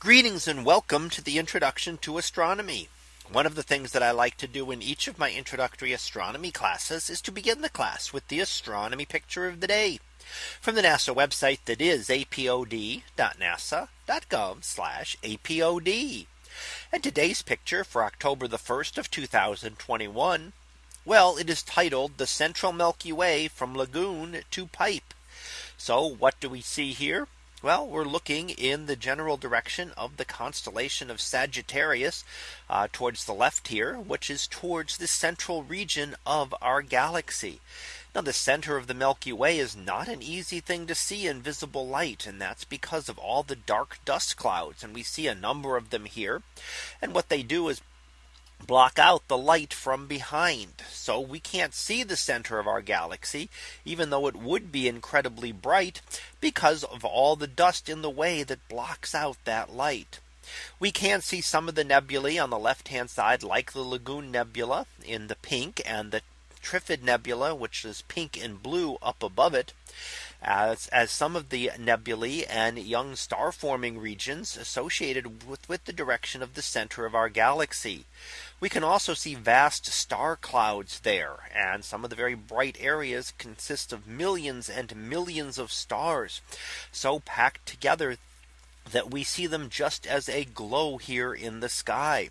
Greetings and welcome to the introduction to astronomy. One of the things that I like to do in each of my introductory astronomy classes is to begin the class with the astronomy picture of the day from the NASA website that is apod.nasa.gov apod. And today's picture for October the 1st of 2021. Well, it is titled the Central Milky Way from Lagoon to Pipe. So what do we see here? Well, we're looking in the general direction of the constellation of Sagittarius uh, towards the left here, which is towards the central region of our galaxy. Now the center of the Milky Way is not an easy thing to see in visible light. And that's because of all the dark dust clouds. And we see a number of them here. And what they do is block out the light from behind. So we can't see the center of our galaxy, even though it would be incredibly bright because of all the dust in the way that blocks out that light. We can see some of the nebulae on the left hand side like the Lagoon Nebula in the pink and the Trifid Nebula, which is pink and blue up above it as, as some of the nebulae and young star forming regions associated with, with the direction of the center of our galaxy. We can also see vast star clouds there. And some of the very bright areas consist of millions and millions of stars. So packed together that we see them just as a glow here in the sky.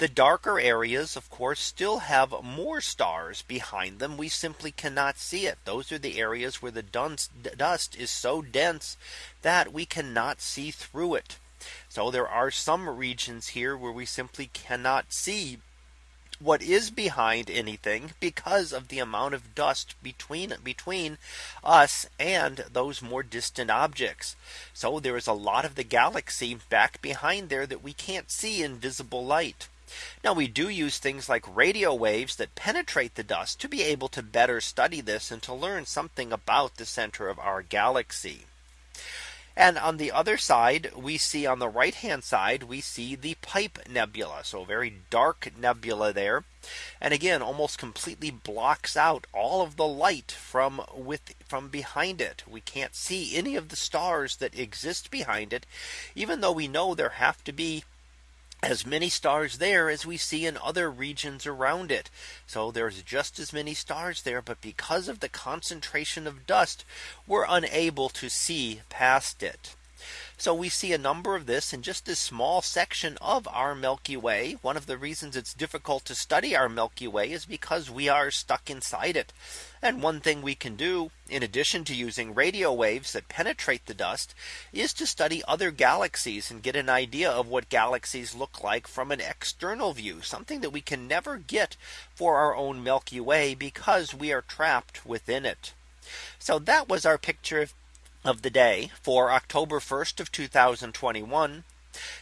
The darker areas, of course, still have more stars behind them. We simply cannot see it. Those are the areas where the dust is so dense that we cannot see through it. So there are some regions here where we simply cannot see what is behind anything because of the amount of dust between between us and those more distant objects. So there is a lot of the galaxy back behind there that we can't see in visible light. Now we do use things like radio waves that penetrate the dust to be able to better study this and to learn something about the center of our galaxy. And on the other side, we see on the right hand side, we see the Pipe Nebula. So very dark nebula there. And again, almost completely blocks out all of the light from with from behind it. We can't see any of the stars that exist behind it, even though we know there have to be as many stars there as we see in other regions around it. So there's just as many stars there. But because of the concentration of dust, we're unable to see past it. So we see a number of this in just a small section of our Milky Way. One of the reasons it's difficult to study our Milky Way is because we are stuck inside it. And one thing we can do in addition to using radio waves that penetrate the dust is to study other galaxies and get an idea of what galaxies look like from an external view, something that we can never get for our own Milky Way because we are trapped within it. So that was our picture of of the day for October 1st of 2021.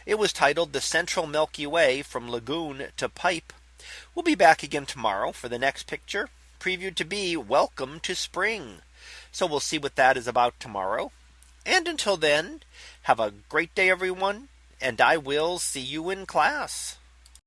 It was titled the Central Milky Way from Lagoon to Pipe. We'll be back again tomorrow for the next picture previewed to be welcome to spring. So we'll see what that is about tomorrow. And until then, have a great day, everyone. And I will see you in class.